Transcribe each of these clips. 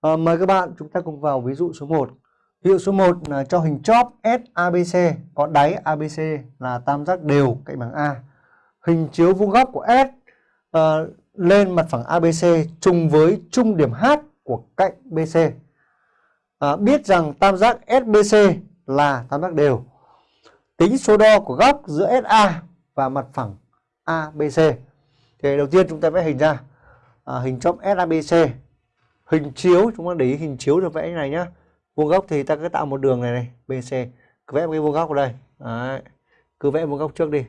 À, mời các bạn chúng ta cùng vào ví dụ số 1. Ví dụ số 1 là cho hình chóp SABC có đáy ABC là tam giác đều cạnh bằng A. Hình chiếu vuông góc của S uh, lên mặt phẳng ABC trùng với trung điểm H của cạnh BC. À, ờ, biết rằng tam giác SBC là tam giác đều. Tính số đo của góc giữa SA và mặt phẳng ABC. Thì đầu tiên chúng ta vẽ hình ra. À, hình chóp SABC. Hình chiếu, chúng ta để ý hình chiếu được vẽ như này nhá. Vuông góc thì ta cứ tạo một đường này này, BC. Cứ vẽ một cái vuông góc ở đây. Đấy. Cứ vẽ vuông góc trước đi.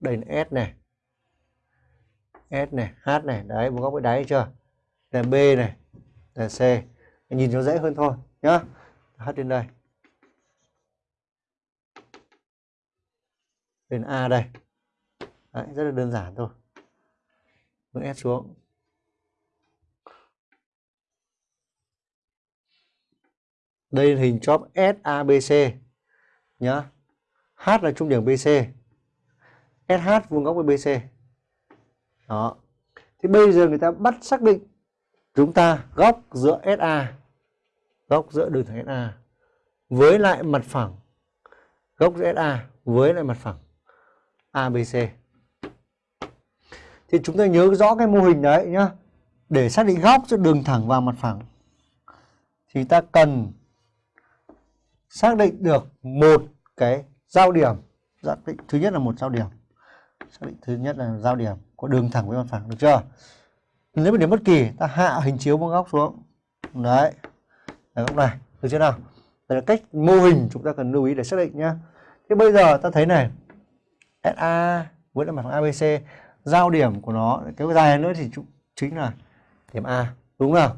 Đây là S này. S này, H này, đấy vuông góc với đáy chưa? Là B này, là C. Nhìn nó dễ hơn thôi nhá. H lên đây. Lên A đây. Đấy, rất là đơn giản thôi. Bước S xuống. Đây là hình chóp SABC nhá. H là trung điểm BC. SH vuông góc với BC. Đó. Thì bây giờ người ta bắt xác định chúng ta góc giữa SA góc giữa đường thẳng SA với lại mặt phẳng, góc giữa SA với lại mặt phẳng ABC. Thì chúng ta nhớ rõ cái mô hình đấy nhá. Để xác định góc giữa đường thẳng và mặt phẳng thì ta cần xác định được một cái giao điểm. Xác định thứ nhất là một giao điểm. Xác định thứ nhất là giao điểm của đường thẳng với mặt phẳng được chưa? Nếu một điểm bất kỳ ta hạ hình chiếu vuông góc xuống. Đấy. Đấy góc này, được chưa nào? Đây là cách mô hình chúng ta cần lưu ý để xác định nhá. Thế bây giờ ta thấy này, SA với mặt phẳng ABC giao điểm của nó cái dài nữa thì chính là điểm A đúng không nào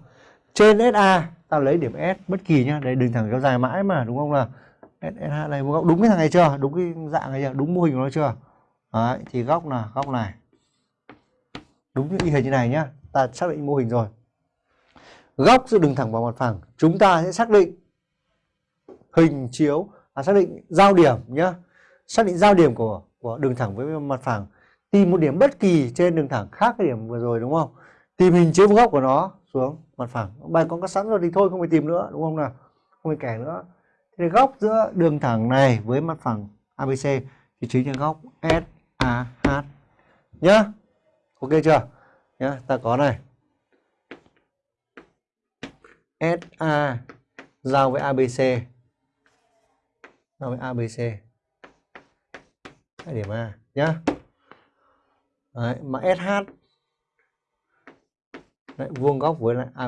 trên SA ta lấy điểm S bất kỳ nhá đây đường thẳng kéo dài mãi mà đúng không là SH này góc. Đúng cái thằng này chưa? Đúng cái dạng này chưa? Đúng mô hình của nó chưa? Đấy, thì góc là góc này. Đúng như y hình như này nhá ta xác định mô hình rồi. Góc giữa đường thẳng và mặt phẳng. Chúng ta sẽ xác định hình chiếu à, xác định giao điểm nhá. Xác định giao điểm của của đường thẳng với mặt phẳng. Tìm một điểm bất kỳ trên đường thẳng khác cái điểm vừa rồi đúng không? Tìm hình chiếu góc của nó xuống. Mặt phẳng. Bài con có sẵn rồi thì thôi không phải tìm nữa đúng không nào? Không phải kẻ nữa. Thì góc giữa đường thẳng này với mặt phẳng ABC thì chính là góc SAH nhá. Ok chưa? Nhá ta có này. SA giao với ABC giao với ABC điểm A nhá. Đấy, mà SH Đấy, vuông góc với lại a